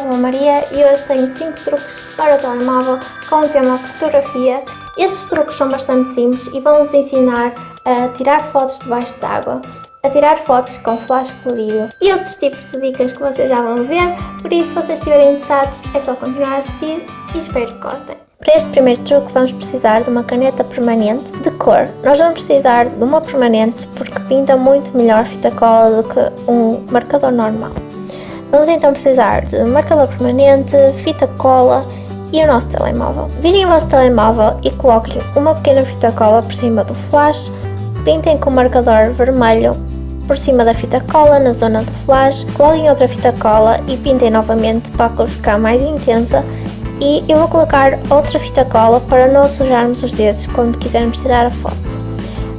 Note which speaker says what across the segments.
Speaker 1: blog Maria e hoje tenho 5 truques para o telemóvel com o tema fotografia. Estes truques são bastante simples e vão-vos ensinar a tirar fotos debaixo d'água, a tirar fotos com flash colorido e outros tipos de dicas que vocês já vão ver, por isso se vocês estiverem interessados é só continuar a assistir e espero que gostem. Para este primeiro truque vamos precisar de uma caneta permanente de cor. Nós vamos precisar de uma permanente porque pinta muito melhor fita cola do que um marcador normal. Vamos então precisar de marcador permanente, fita cola e o nosso telemóvel. Virem o vosso telemóvel e coloquem uma pequena fita cola por cima do flash, pintem com o marcador vermelho por cima da fita cola na zona do flash, coloquem outra fita cola e pintem novamente para a cor ficar mais intensa e eu vou colocar outra fita cola para não sujarmos os dedos quando quisermos tirar a foto.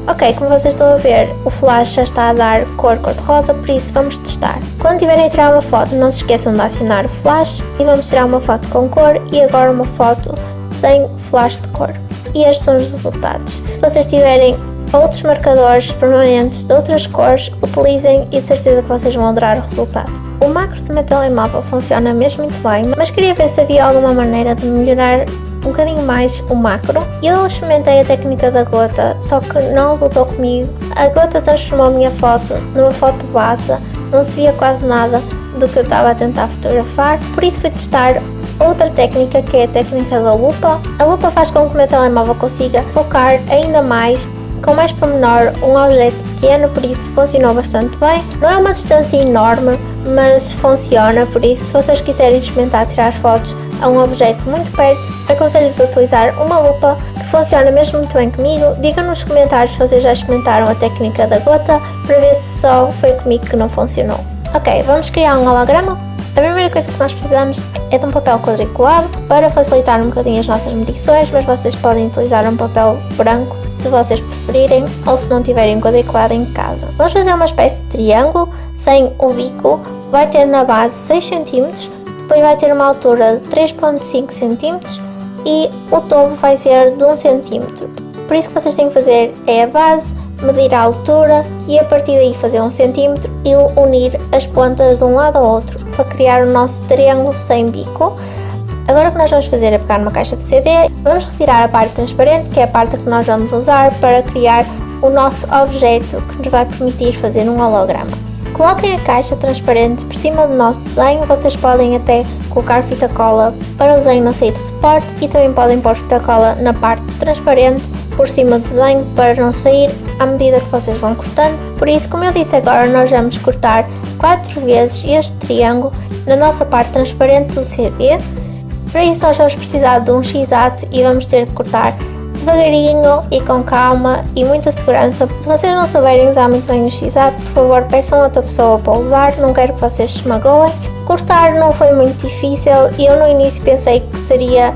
Speaker 1: Ok, como vocês estão a ver, o flash já está a dar cor cor-de-rosa, por isso vamos testar. Quando tiverem a tirar uma foto, não se esqueçam de acionar o flash e vamos tirar uma foto com cor e agora uma foto sem flash de cor. E estes são os resultados. Se vocês tiverem outros marcadores permanentes de outras cores, utilizem e de certeza que vocês vão adorar o resultado. O macro do meu telemóvel funciona mesmo muito bem, mas queria ver se havia alguma maneira de melhorar um bocadinho mais o macro. Eu experimentei a técnica da gota, só que não resultou comigo. A gota transformou a minha foto numa foto base, não se via quase nada do que eu estava a tentar fotografar, por isso fui testar outra técnica que é a técnica da lupa. A lupa faz com que o meu telemóvel consiga focar ainda mais com mais pormenor um objeto pequeno, por isso funcionou bastante bem. Não é uma distância enorme, mas funciona, por isso se vocês quiserem experimentar tirar fotos a um objeto muito perto, aconselho-vos a utilizar uma lupa que funciona mesmo muito bem comigo. Digam nos comentários se vocês já experimentaram a técnica da gota para ver se só foi comigo que não funcionou. Ok, vamos criar um holograma. A primeira coisa que nós precisamos é de um papel quadriculado para facilitar um bocadinho as nossas medições, mas vocês podem utilizar um papel branco se vocês preferirem ou se não tiverem quadriculado em casa. Vamos fazer uma espécie de triângulo sem o bico, vai ter na base 6 cm, depois vai ter uma altura de 3.5 cm e o topo vai ser de 1 cm. Por isso que vocês têm que fazer é a base, medir a altura e a partir daí fazer 1 cm e unir as pontas de um lado ao outro para criar o nosso triângulo sem bico. Agora o que nós vamos fazer é pegar uma caixa de CD, vamos retirar a parte transparente, que é a parte que nós vamos usar para criar o nosso objeto que nos vai permitir fazer um holograma. Coloquem a caixa transparente por cima do nosso desenho, vocês podem até colocar fita cola para o desenho não sair do suporte e também podem pôr fita cola na parte transparente por cima do desenho para não sair à medida que vocês vão cortando. Por isso, como eu disse agora, nós vamos cortar 4 vezes este triângulo na nossa parte transparente do CD para isso nós vamos precisar de um x-ato e vamos ter que cortar devagarinho e com calma e muita segurança. Se vocês não souberem usar muito bem o x-ato, por favor peçam a outra pessoa para usar, não quero que vocês se magoem. Cortar não foi muito difícil e eu no início pensei que seria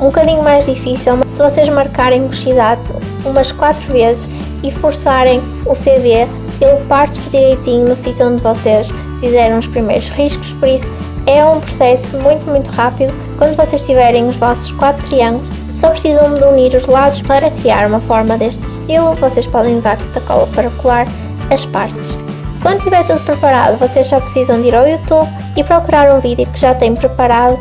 Speaker 1: um bocadinho mais difícil, mas se vocês marcarem o x-ato umas 4 vezes e forçarem o CD, ele parte direitinho no sítio onde vocês fizeram os primeiros riscos, por isso é um processo muito muito rápido. Quando vocês tiverem os vossos quatro triângulos, só precisam de unir os lados para criar uma forma deste estilo. Vocês podem usar fita cola para colar as partes. Quando tiver tudo preparado, vocês só precisam de ir ao YouTube e procurar um vídeo que já tem preparado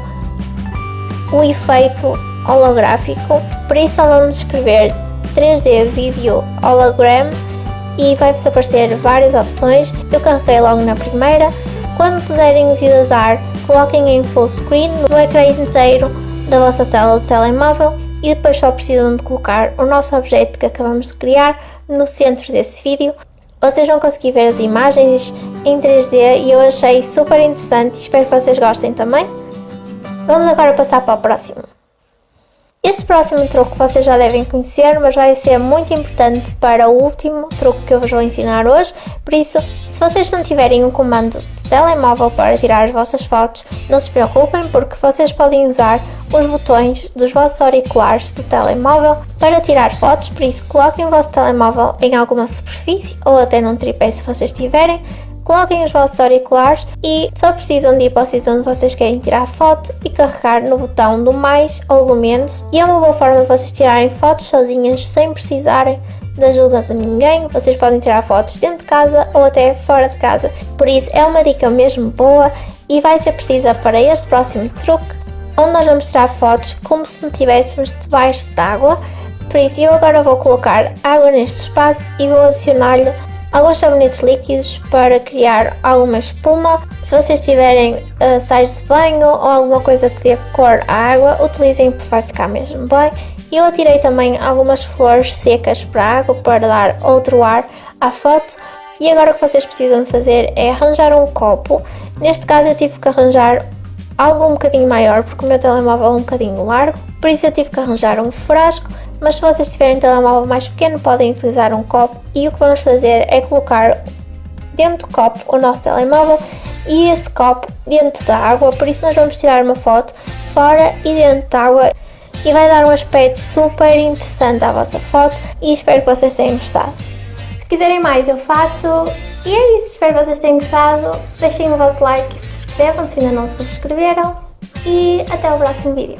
Speaker 1: o efeito holográfico. Por isso só vamos escrever 3D Video Hologram e vai-vos aparecer várias opções. Eu carreguei logo na primeira. Quando puderem dar coloquem em full screen no ecrã inteiro da vossa tela do telemóvel e depois só precisam de colocar o nosso objeto que acabamos de criar no centro desse vídeo. Vocês vão conseguir ver as imagens em 3D e eu achei super interessante e espero que vocês gostem também. Vamos agora passar para o próximo. Este próximo truque vocês já devem conhecer, mas vai ser muito importante para o último truque que eu vos vou ensinar hoje, por isso, se vocês não tiverem um comando telemóvel para tirar as vossas fotos, não se preocupem porque vocês podem usar os botões dos vossos auriculares do telemóvel para tirar fotos, por isso coloquem o vosso telemóvel em alguma superfície ou até num tripé se vocês tiverem, coloquem os vossos auriculares e só precisam de ir para o sítio onde vocês querem tirar foto e carregar no botão do mais ou do menos. E é uma boa forma de vocês tirarem fotos sozinhas sem precisarem da ajuda de ninguém, vocês podem tirar fotos dentro de casa ou até fora de casa, por isso é uma dica mesmo boa e vai ser precisa para este próximo truque, onde nós vamos tirar fotos como se estivéssemos debaixo d'água. Por isso eu agora vou colocar água neste espaço e vou adicionar-lhe alguns sabonetes líquidos para criar alguma espuma. Se vocês tiverem uh, sais de banho ou alguma coisa que dê cor à água, utilizem porque vai ficar mesmo bem. Eu atirei também algumas flores secas para a água para dar outro ar à foto. E agora o que vocês precisam fazer é arranjar um copo. Neste caso eu tive que arranjar algo um bocadinho maior porque o meu telemóvel é um bocadinho largo, por isso eu tive que arranjar um frasco, mas se vocês tiverem um telemóvel mais pequeno podem utilizar um copo. E o que vamos fazer é colocar dentro do copo o nosso telemóvel e esse copo dentro da água, por isso nós vamos tirar uma foto fora e dentro da água e vai dar um aspecto super interessante à vossa foto e espero que vocês tenham gostado. Se quiserem mais eu faço e é isso, espero que vocês tenham gostado, deixem o vosso like e subscrevam se ainda não subscreveram e até o próximo vídeo.